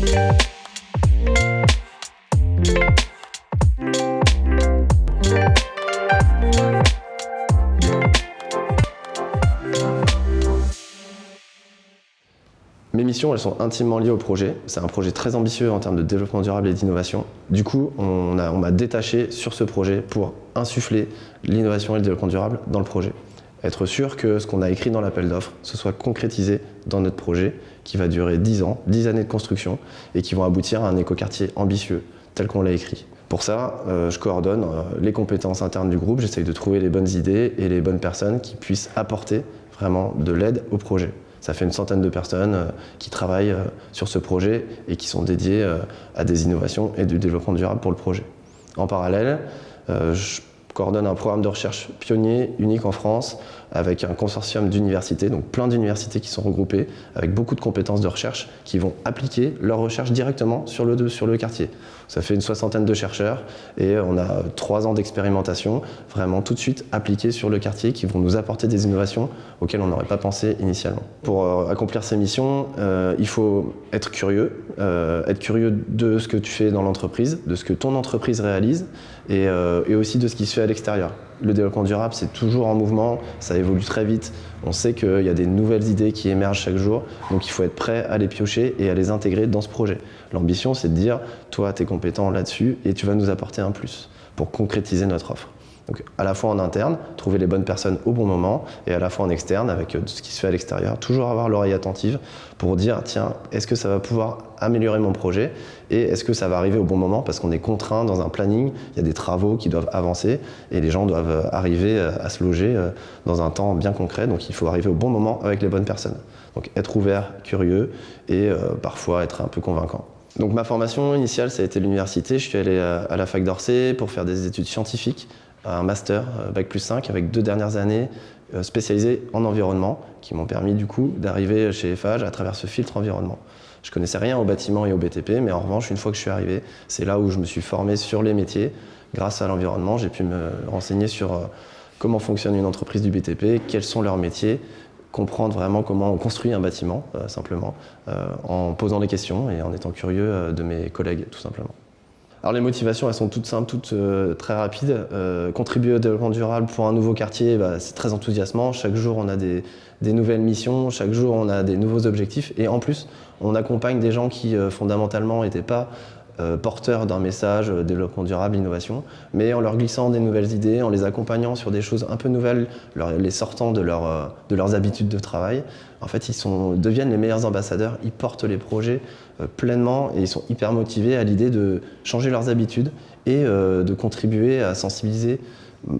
Mes missions, sont intimement liées au projet. C'est un projet très ambitieux en termes de développement durable et d'innovation. Du coup, on m'a détaché sur ce projet pour insuffler l'innovation et le développement durable dans le projet. Être sûr que ce qu'on a écrit dans l'appel d'offres, se soit concrétisé dans notre projet qui va durer 10 ans, 10 années de construction et qui vont aboutir à un écoquartier ambitieux tel qu'on l'a écrit. Pour ça, euh, je coordonne euh, les compétences internes du groupe, j'essaye de trouver les bonnes idées et les bonnes personnes qui puissent apporter vraiment de l'aide au projet. Ça fait une centaine de personnes euh, qui travaillent sur ce projet et qui sont dédiées à des innovations et du développement durable pour le projet. En parallèle, je coordonne un programme de recherche pionnier, unique en France, avec un consortium d'universités, donc plein d'universités qui sont regroupées, avec beaucoup de compétences de recherche, qui vont appliquer leur recherche directement sur le, sur le quartier. Ça fait une soixantaine de chercheurs et on a trois ans d'expérimentation, vraiment tout de suite appliqués sur le quartier, qui vont nous apporter des innovations auxquelles on n'aurait pas pensé initialement. Pour euh, accomplir ces missions, euh, il faut être curieux, euh, être curieux de ce que tu fais dans l'entreprise, de ce que ton entreprise réalise et, et aussi de ce qui se fait à l'extérieur. Le développement durable, c'est toujours en mouvement, ça évolue très vite. On sait qu'il y a des nouvelles idées qui émergent chaque jour, donc il faut être prêt à les piocher et à les intégrer dans ce projet. L'ambition, c'est de dire, toi, tu es compétent là-dessus et tu vas nous apporter un plus pour concrétiser notre offre. Donc à la fois en interne, trouver les bonnes personnes au bon moment, et à la fois en externe, avec euh, ce qui se fait à l'extérieur, toujours avoir l'oreille attentive pour dire, tiens, est-ce que ça va pouvoir améliorer mon projet et est-ce que ça va arriver au bon moment parce qu'on est contraint dans un planning, il y a des travaux qui doivent avancer et les gens doivent euh, arriver euh, à se loger dans un temps bien concret, donc il faut arriver au bon moment avec les bonnes personnes. Donc être ouvert, curieux et parfois être un peu convaincant. Donc ma formation initiale, ça a été l'université. Je suis allé à la fac d'Orsay pour faire des études scientifiques un master euh, Bac plus 5 avec deux dernières années euh, spécialisées en environnement qui m'ont permis du coup d'arriver chez FH à travers ce filtre environnement. Je connaissais rien au bâtiment et au BTP, mais en revanche, une fois que je suis arrivé, c'est là où je me suis formé sur les métiers. Grâce à l'environnement, j'ai pu me renseigner sur euh, comment fonctionne une entreprise du BTP, quels sont leurs métiers, comprendre vraiment comment on construit un bâtiment, simplement, en posant des questions et en étant curieux de mes collègues, tout simplement. Alors les motivations, elles sont toutes simples, toutes euh, très rapides. Euh, contribuer au développement durable pour un nouveau quartier, bah, c'est très enthousiasmant. Chaque jour, on a des, nouvelles missions, chaque jour, on a des nouveaux objectifs. Et en plus, on accompagne des gens qui, euh, fondamentalement, n'étaient pas porteurs d'un message développement durable, innovation, mais en leur glissant des nouvelles idées, en les accompagnant sur des choses un peu nouvelles, les sortant de, de leurs habitudes de travail, en fait, ils sont, deviennent les meilleurs ambassadeurs, ils portent les projets euh, pleinement et ils sont hyper motivés à l'idée de changer leurs habitudes et euh, de contribuer à sensibiliser mm,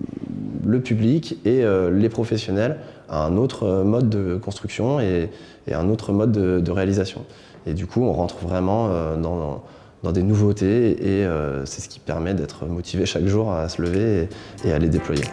le public et euh, les professionnels à un autre mode de construction et, un autre mode de, réalisation. Et du coup, on rentre vraiment dans, des nouveautés et c'est ce qui permet d'être motivé chaque jour à se lever et à les déployer.